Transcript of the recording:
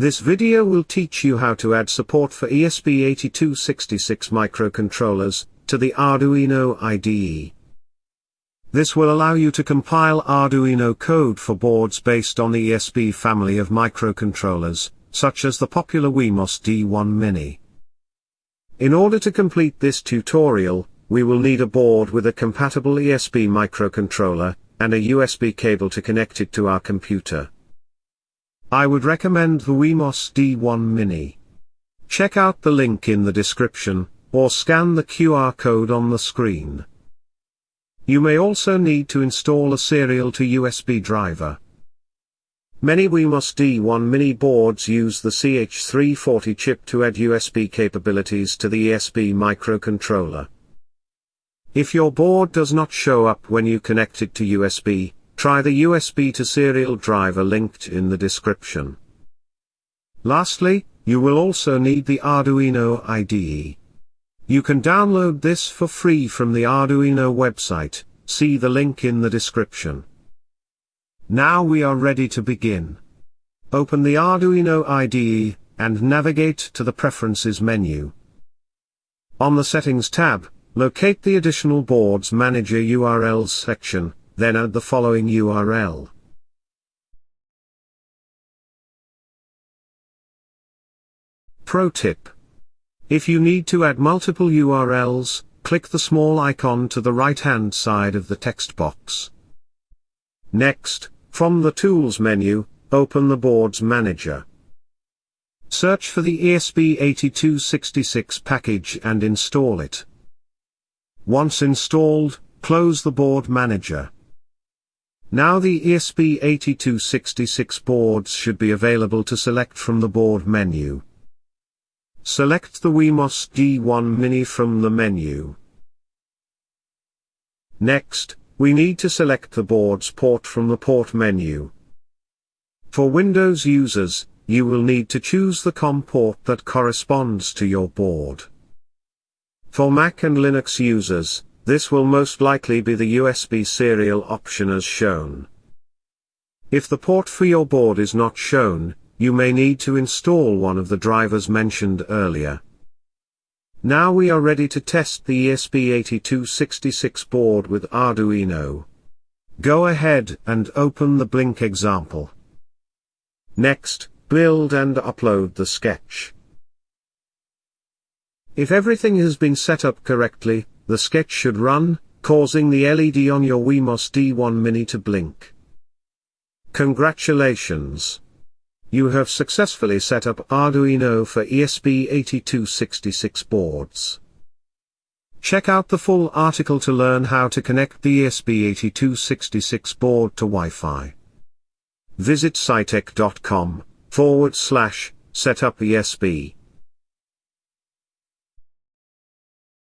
This video will teach you how to add support for ESP8266 microcontrollers to the Arduino IDE. This will allow you to compile Arduino code for boards based on the ESP family of microcontrollers, such as the popular Wemos D1 Mini. In order to complete this tutorial, we will need a board with a compatible ESP microcontroller, and a USB cable to connect it to our computer. I would recommend the Wemos D1 Mini. Check out the link in the description, or scan the QR code on the screen. You may also need to install a serial to USB driver. Many Wemos D1 Mini boards use the CH340 chip to add USB capabilities to the ESP microcontroller. If your board does not show up when you connect it to USB, Try the USB to serial driver linked in the description. Lastly, you will also need the Arduino IDE. You can download this for free from the Arduino website, see the link in the description. Now we are ready to begin. Open the Arduino IDE, and navigate to the Preferences menu. On the Settings tab, locate the Additional Boards Manager URLs section, then add the following URL. Pro tip. If you need to add multiple URLs, click the small icon to the right-hand side of the text box. Next, from the Tools menu, open the Boards Manager. Search for the ESP8266 package and install it. Once installed, close the Board Manager. Now the ESP8266 boards should be available to select from the board menu. Select the Wemos D1 Mini from the menu. Next, we need to select the board's port from the port menu. For Windows users, you will need to choose the COM port that corresponds to your board. For Mac and Linux users, this will most likely be the USB serial option as shown. If the port for your board is not shown, you may need to install one of the drivers mentioned earlier. Now we are ready to test the ESP8266 board with Arduino. Go ahead and open the Blink example. Next, build and upload the sketch. If everything has been set up correctly, the sketch should run, causing the LED on your Wemos D1 Mini to blink. Congratulations! You have successfully set up Arduino for ESP8266 boards. Check out the full article to learn how to connect the ESP8266 board to Wi-Fi. Visit scitech.com forward slash setup ESP.